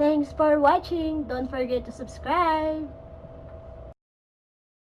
Thanks for watching. Don't forget to subscribe.